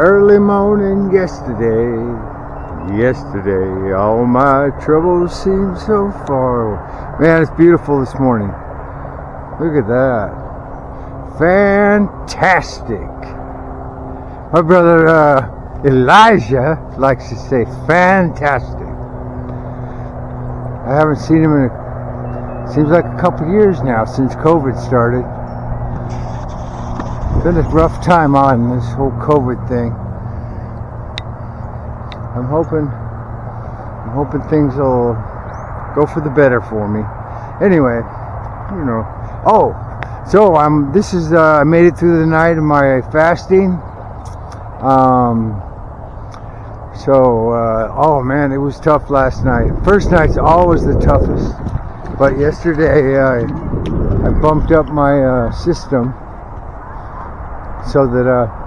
Early morning yesterday, yesterday, all my troubles seem so far away. Man, it's beautiful this morning. Look at that. Fantastic. My brother uh, Elijah likes to say fantastic. I haven't seen him in a, seems like a couple years now since COVID started been a rough time on this whole COVID thing. I'm hoping, I'm hoping things will go for the better for me. Anyway, you know. Oh, so I'm. This is. Uh, I made it through the night of my fasting. Um. So, uh, oh man, it was tough last night. First night's always the toughest, but yesterday I, I bumped up my uh, system so that uh,